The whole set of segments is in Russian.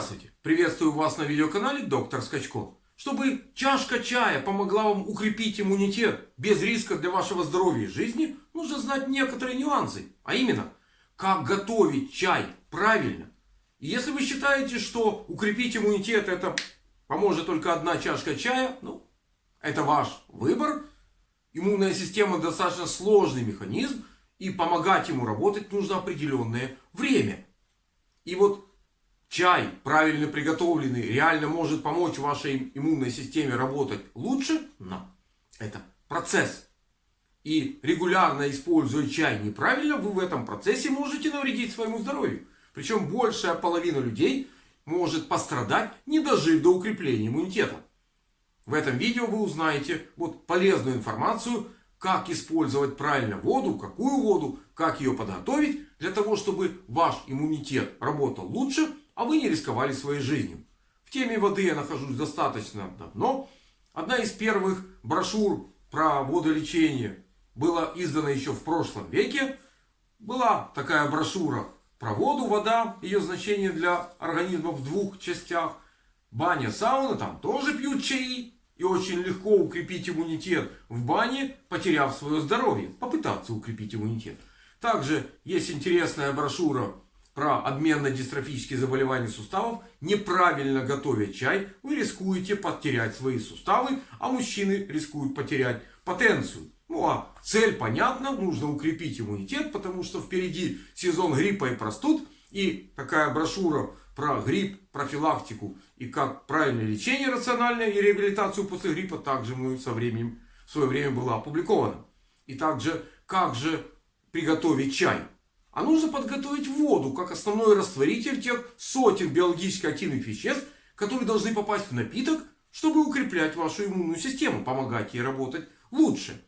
Здравствуйте! Приветствую вас на видеоканале Доктор Скачко. Чтобы чашка чая помогла вам укрепить иммунитет без риска для вашего здоровья и жизни, нужно знать некоторые нюансы. А именно, как готовить чай правильно. И если вы считаете, что укрепить иммунитет это поможет только одна чашка чая, ну, это ваш выбор. Иммунная система достаточно сложный механизм. И помогать ему работать нужно определенное время. И вот чай, правильно приготовленный, реально может помочь вашей иммунной системе работать лучше, но это процесс. И регулярно используя чай неправильно, вы в этом процессе можете навредить своему здоровью. Причем большая половина людей может пострадать, не дожив до укрепления иммунитета. В этом видео вы узнаете вот полезную информацию, как использовать правильно воду, какую воду, как ее подготовить, для того, чтобы ваш иммунитет работал лучше, а вы не рисковали своей жизнью. В теме воды я нахожусь достаточно давно. Одна из первых брошюр про водолечение была издана еще в прошлом веке. Была такая брошюра про воду, вода, ее значение для организма в двух частях. Баня, сауна, там тоже пьют чаи. И очень легко укрепить иммунитет в бане, потеряв свое здоровье. Попытаться укрепить иммунитет. Также есть интересная брошюра про обменно-дистрофические заболевания суставов, неправильно готовя чай, вы рискуете потерять свои суставы, а мужчины рискуют потерять потенцию. Ну а цель понятна, нужно укрепить иммунитет, потому что впереди сезон гриппа и простуд. И такая брошюра про грипп, профилактику и как правильное лечение рациональное и реабилитацию после гриппа также мы со временем, в свое время была опубликована. И также, как же приготовить чай. А нужно подготовить воду как основной растворитель тех сотен биологически активных веществ, которые должны попасть в напиток, чтобы укреплять вашу иммунную систему, помогать ей работать лучше.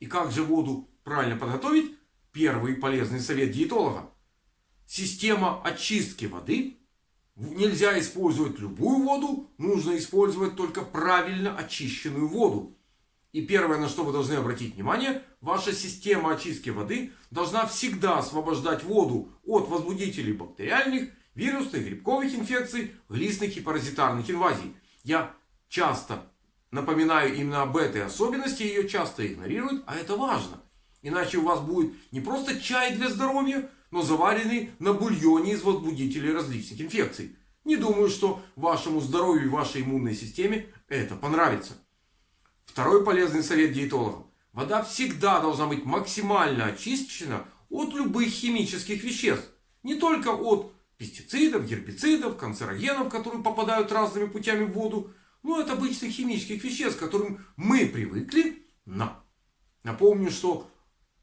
И как же воду правильно подготовить? Первый полезный совет диетолога. Система очистки воды. Нельзя использовать любую воду, нужно использовать только правильно очищенную воду. И первое, на что вы должны обратить внимание, ваша система очистки воды должна всегда освобождать воду от возбудителей бактериальных, вирусных, грибковых инфекций, глистных и паразитарных инвазий. Я часто напоминаю именно об этой особенности, ее часто игнорируют, а это важно. Иначе у вас будет не просто чай для здоровья, но заваренный на бульоне из возбудителей различных инфекций. Не думаю, что вашему здоровью и вашей иммунной системе это понравится. Второй полезный совет диетологов. Вода всегда должна быть максимально очищена от любых химических веществ. Не только от пестицидов, гербицидов, канцерогенов, которые попадают разными путями в воду. Но от обычных химических веществ, к которым мы привыкли. На. Напомню, что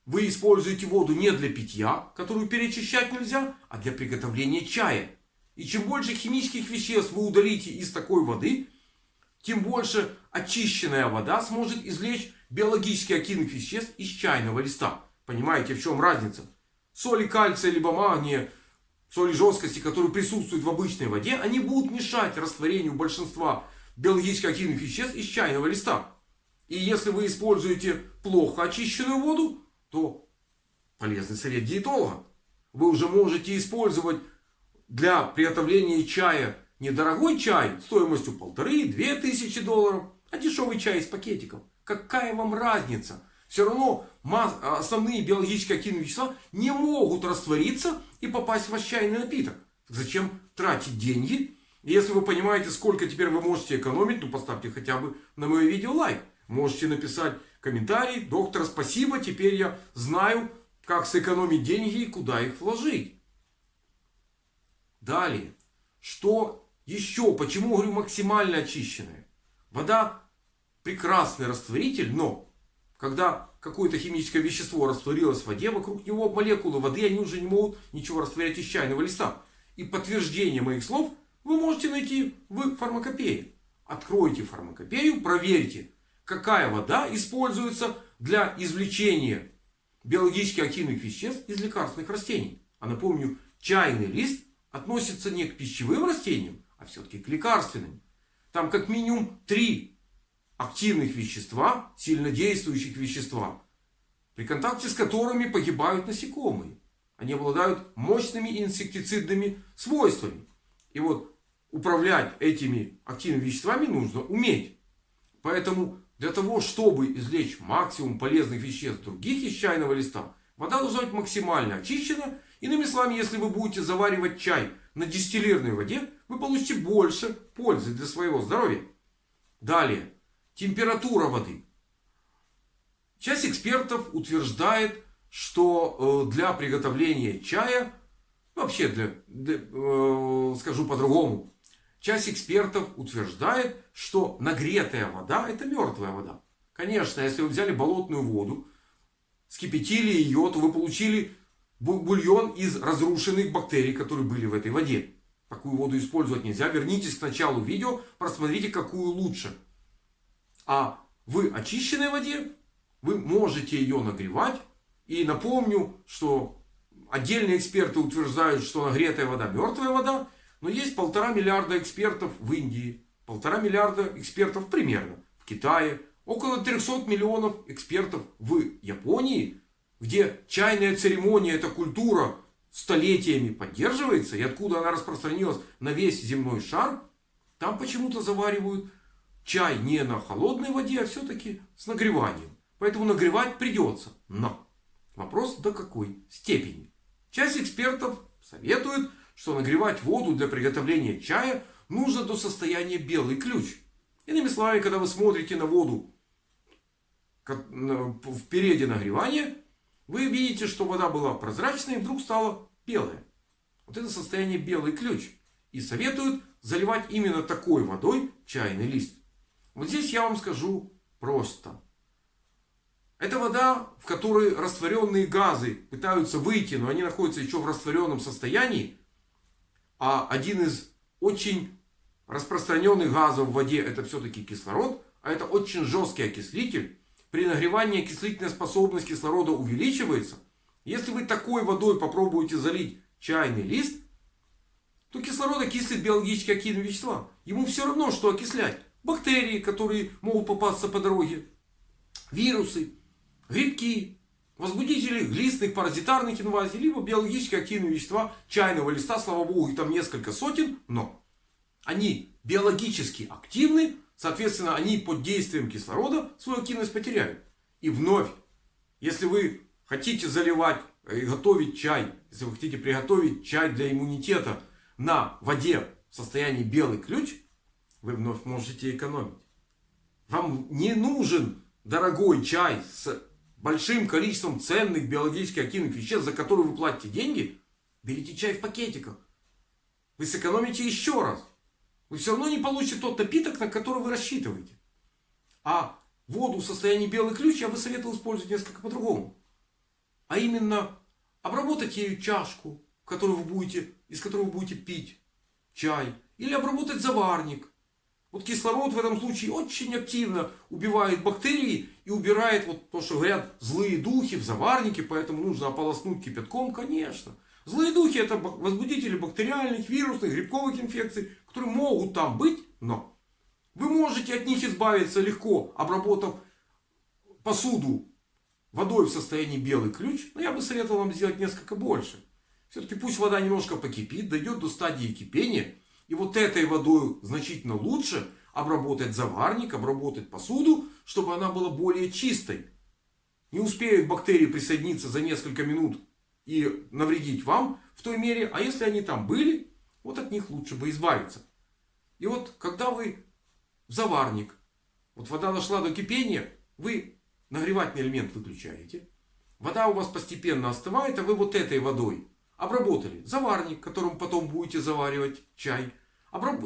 вы используете воду не для питья, которую перечищать нельзя, а для приготовления чая. И чем больше химических веществ вы удалите из такой воды, тем больше очищенная вода сможет извлечь биологически активных веществ из чайного листа. Понимаете, в чем разница? Соли кальция либо магния, соли жесткости, которые присутствуют в обычной воде, они будут мешать растворению большинства биологически активных веществ из чайного листа. И если вы используете плохо очищенную воду, то полезный совет диетолога. Вы уже можете использовать для приготовления чая недорогой чай стоимостью полторы-две тысячи долларов, а дешевый чай из пакетиков. Какая вам разница? Все равно основные биологически активные вещества не могут раствориться и попасть в ваш чайный напиток. Зачем тратить деньги? Если вы понимаете, сколько теперь вы можете экономить, ну поставьте хотя бы на мое видео лайк. Можете написать комментарий. Доктор, спасибо. Теперь я знаю, как сэкономить деньги и куда их вложить. Далее. Что еще, почему говорю максимально очищенная? Вода прекрасный растворитель, но когда какое-то химическое вещество растворилось в воде, вокруг него молекулы воды, они уже не могут ничего растворять из чайного листа. И подтверждение моих слов вы можете найти в фармакопее. Откройте фармакопею, проверьте, какая вода используется для извлечения биологически активных веществ из лекарственных растений. А напомню, чайный лист относится не к пищевым растениям, а все-таки к лекарственным. Там как минимум три активных вещества, сильнодействующих вещества, при контакте с которыми погибают насекомые. Они обладают мощными инсектицидными свойствами. И вот управлять этими активными веществами нужно уметь. Поэтому для того, чтобы извлечь максимум полезных веществ других из чайного листа, вода должна быть максимально очищена. Иными словами, если вы будете заваривать чай на дистиллированной воде, вы получите больше пользы для своего здоровья. Далее. Температура воды. Часть экспертов утверждает, что э, для приготовления чая, вообще для, для э, скажу по-другому, Часть экспертов утверждает, что нагретая вода это мертвая вода. Конечно, если вы взяли болотную воду, скипятили ее, то вы получили бульон из разрушенных бактерий, которые были в этой воде. Такую воду использовать нельзя. Вернитесь к началу видео, просмотрите, какую лучше. А в очищенной воде вы можете ее нагревать. И напомню, что отдельные эксперты утверждают, что нагретая вода мертвая вода. Но есть полтора миллиарда экспертов в Индии, полтора миллиарда экспертов примерно в Китае, около 300 миллионов экспертов в Японии, где чайная церемония, эта культура столетиями поддерживается, и откуда она распространилась на весь земной шар, там почему-то заваривают чай не на холодной воде, а все-таки с нагреванием. Поэтому нагревать придется. Но вопрос до какой степени. Часть экспертов советует что нагревать воду для приготовления чая нужно до состояния белый ключ. Иными словами, когда вы смотрите на воду в периоде нагревания, вы видите, что вода была прозрачной и вдруг стала белая. Вот это состояние белый ключ. И советуют заливать именно такой водой чайный лист. Вот здесь я вам скажу просто. Это вода, в которой растворенные газы пытаются выйти, но они находятся еще в растворенном состоянии. А один из очень распространенных газов в воде это все-таки кислород. А это очень жесткий окислитель. При нагревании окислительная способность кислорода увеличивается. Если вы такой водой попробуете залить чайный лист, то кислород окислит биологически активные вещества. Ему все равно, что окислять. Бактерии, которые могут попасться по дороге. Вирусы, грибки, возбудители глистных паразитарных инвазий, либо биологически активные вещества чайного листа, слава богу, их там несколько сотен, но они биологически активны, соответственно, они под действием кислорода свою активность потеряют. И вновь, если вы хотите заливать и готовить чай, если вы хотите приготовить чай для иммунитета на воде в состоянии белый ключ, вы вновь можете экономить. Вам не нужен дорогой чай с большим количеством ценных биологически активных веществ, за которые вы платите деньги, берите чай в пакетиках. Вы сэкономите еще раз. Вы все равно не получите тот напиток, на который вы рассчитываете. А воду в состоянии белый ключ я бы советовал использовать несколько по-другому. А именно обработать ею чашку, которую вы будете, из которой вы будете пить чай. Или обработать заварник. Вот кислород в этом случае очень активно убивает бактерии и убирает вот то, что говорят злые духи в заварнике, поэтому нужно ополоснуть кипятком, конечно. Злые духи это возбудители бактериальных, вирусных, грибковых инфекций, которые могут там быть, но вы можете от них избавиться легко, обработав посуду водой в состоянии белый ключ. Но я бы советовал вам сделать несколько больше. Все-таки пусть вода немножко покипит, дойдет до стадии кипения. И вот этой водой значительно лучше обработать заварник, обработать посуду, чтобы она была более чистой. Не успеют бактерии присоединиться за несколько минут и навредить вам в той мере. А если они там были, вот от них лучше бы избавиться. И вот когда вы в заварник, вот вода дошла до кипения, вы нагревательный элемент выключаете. Вода у вас постепенно остывает, а вы вот этой водой обработали заварник, которым потом будете заваривать чай.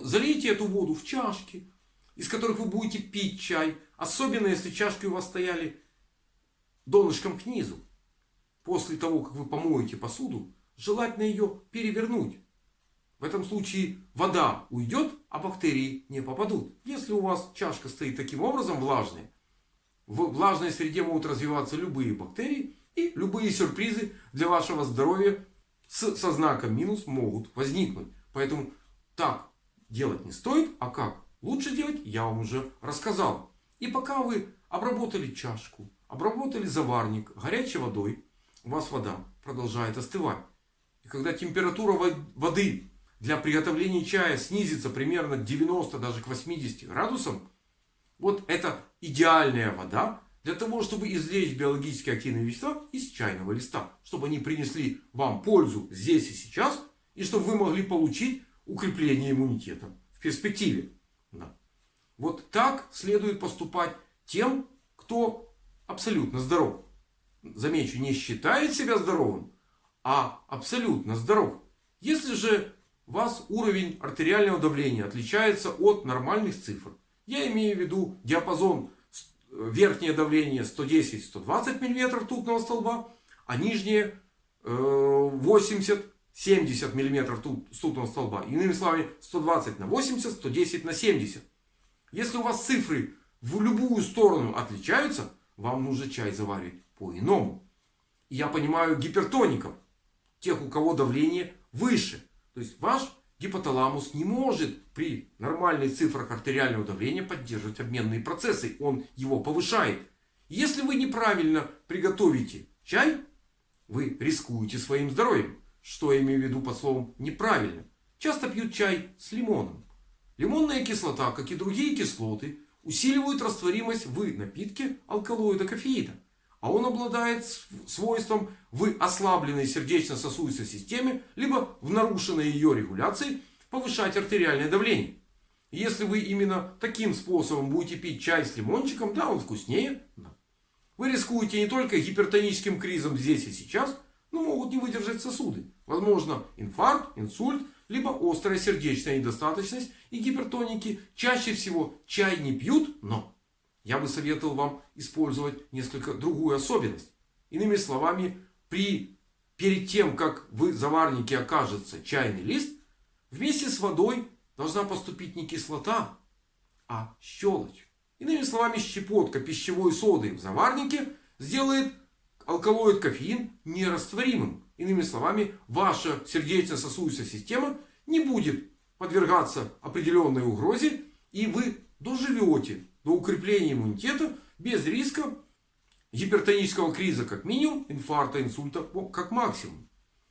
Залейте эту воду в чашки, из которых вы будете пить чай. Особенно если чашки у вас стояли донышком к низу. После того, как вы помоете посуду, желательно ее перевернуть. В этом случае вода уйдет, а бактерии не попадут. Если у вас чашка стоит таким образом влажная, в влажной среде могут развиваться любые бактерии. И любые сюрпризы для вашего здоровья со знаком минус могут возникнуть. Поэтому так делать не стоит. А как лучше делать, я вам уже рассказал. И пока вы обработали чашку, обработали заварник горячей водой, у вас вода продолжает остывать. И когда температура воды для приготовления чая снизится примерно к 90, даже к 80 градусам, вот это идеальная вода для того, чтобы извлечь биологически активные вещества из чайного листа. Чтобы они принесли вам пользу здесь и сейчас. И чтобы вы могли получить укрепление иммунитета в перспективе. Да. Вот так следует поступать тем, кто абсолютно здоров. Замечу, не считает себя здоровым, а абсолютно здоров. Если же у вас уровень артериального давления отличается от нормальных цифр. Я имею в виду диапазон верхнее давление 110-120 мм ртутного столба, а нижнее 80 70 мм ртутного столба. Иными словами, 120 на 80, 110 на 70. Если у вас цифры в любую сторону отличаются, вам нужно чай заваривать по-иному. Я понимаю гипертоников, тех, у кого давление выше. То есть ваш гипоталамус не может при нормальных цифрах артериального давления поддерживать обменные процессы. Он его повышает. Если вы неправильно приготовите чай, вы рискуете своим здоровьем. Что я имею в виду под словом неправильно? Часто пьют чай с лимоном. Лимонная кислота, как и другие кислоты, усиливают растворимость в напитке алкалоида кофеида. А он обладает свойством в ослабленной сердечно-сосудистой системе, либо в нарушенной ее регуляции повышать артериальное давление. Если вы именно таким способом будете пить чай с лимончиком, да, он вкуснее. Вы рискуете не только гипертоническим кризом здесь и сейчас, но могут не выдержать сосуды. Возможно инфаркт, инсульт, либо острая сердечная недостаточность и гипертоники. Чаще всего чай не пьют, но я бы советовал вам использовать несколько другую особенность. Иными словами, при, перед тем, как в заварнике окажется чайный лист, вместе с водой должна поступить не кислота, а щелочь. Иными словами, щепотка пищевой соды в заварнике сделает алкалоид кофеин нерастворимым. Иными словами, ваша сердечно-сосудистая система не будет подвергаться определенной угрозе. И вы доживете до укрепления иммунитета без риска гипертонического криза как минимум, инфаркта, инсульта как максимум.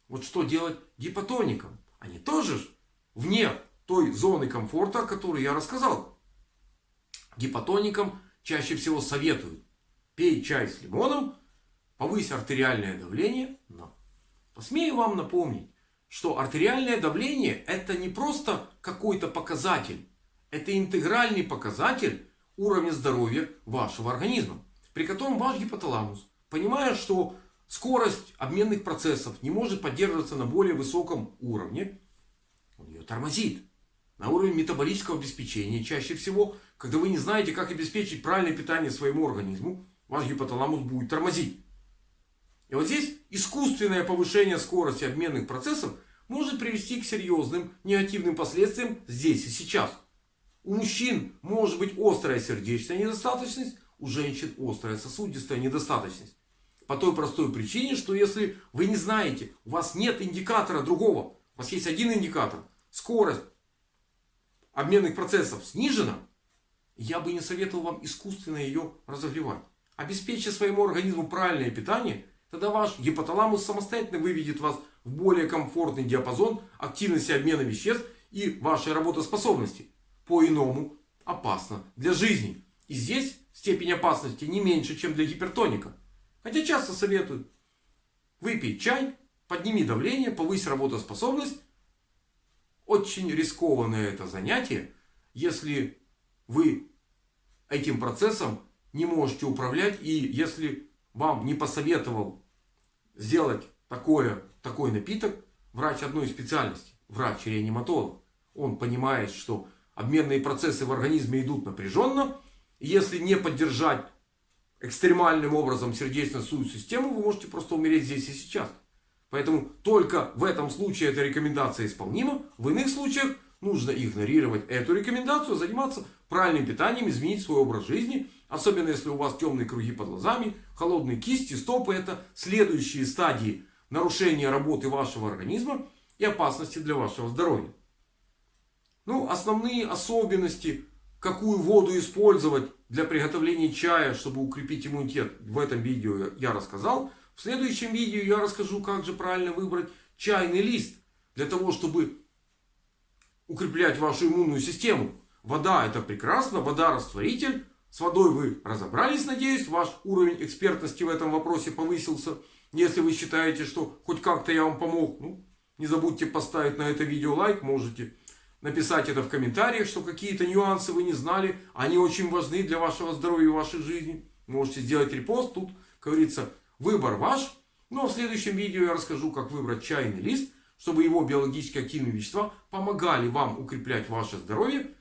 Вот что делать гипотоникам? Они тоже вне той зоны комфорта, о которой я рассказал. Гипотоникам чаще всего советуют пей чай с лимоном, повысь артериальное давление. Но посмею вам напомнить, что артериальное давление это не просто какой-то показатель. Это интегральный показатель уровня здоровья вашего организма. При котором ваш гипоталамус, понимая, что скорость обменных процессов не может поддерживаться на более высоком уровне, он ее тормозит. На уровне метаболического обеспечения чаще всего, когда вы не знаете, как обеспечить правильное питание своему организму, ваш гипоталамус будет тормозить. И вот здесь искусственное повышение скорости обменных процессов может привести к серьезным негативным последствиям здесь и сейчас. У мужчин может быть острая сердечная недостаточность, у женщин острая сосудистая недостаточность. По той простой причине, что если вы не знаете, у вас нет индикатора другого, у вас есть один индикатор, скорость обменных процессов снижена, я бы не советовал вам искусственно ее разогревать. Обеспечьте своему организму правильное питание, тогда ваш гипоталамус самостоятельно выведет вас в более комфортный диапазон активности обмена веществ и вашей работоспособности по-иному опасно для жизни. И здесь степень опасности не меньше, чем для гипертоника. Хотя часто советуют выпей чай, подними давление, повысь работоспособность. Очень рискованное это занятие, если вы этим процессом не можете управлять. И если вам не посоветовал сделать такое, такой напиток врач одной специальности, врач-реаниматолог. Он понимает, что обменные процессы в организме идут напряженно. Если не поддержать экстремальным образом сердечно-сосудистую систему, вы можете просто умереть здесь и сейчас. Поэтому только в этом случае эта рекомендация исполнима. В иных случаях нужно игнорировать эту рекомендацию, заниматься правильным питанием, изменить свой образ жизни. Особенно если у вас темные круги под глазами, холодные кисти, стопы. Это следующие стадии нарушения работы вашего организма и опасности для вашего здоровья. Ну, основные особенности, какую воду использовать для приготовления чая, чтобы укрепить иммунитет, в этом видео я рассказал. В следующем видео я расскажу, как же правильно выбрать чайный лист. Для того, чтобы укреплять вашу иммунную систему. Вода это прекрасно, вода растворитель. С водой вы разобрались, надеюсь. Ваш уровень экспертности в этом вопросе повысился. Если вы считаете, что хоть как-то я вам помог, ну, не забудьте поставить на это видео лайк. Можете написать это в комментариях, что какие-то нюансы вы не знали. Они очень важны для вашего здоровья и вашей жизни. Можете сделать репост. Тут, как говорится, выбор ваш. Ну а в следующем видео я расскажу, как выбрать чайный лист, чтобы его биологически активные вещества помогали вам укреплять ваше здоровье,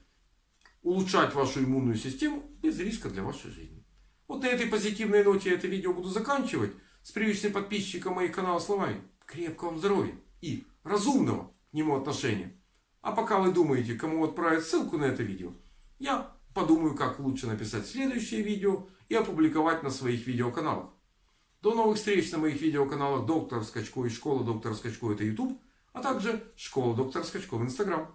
улучшать вашу иммунную систему без риска для вашей жизни. Вот на этой позитивной ноте я это видео буду заканчивать. С привычным подписчиком моих каналов словами. Крепкого вам здоровья и разумного к нему отношения. А пока вы думаете, кому отправить ссылку на это видео, я подумаю, как лучше написать следующее видео и опубликовать на своих видеоканалах. До новых встреч на моих видеоканалах Доктор Скачко и Школа Доктора Скачко это YouTube, а также Школа Доктора Скачко в Instagram.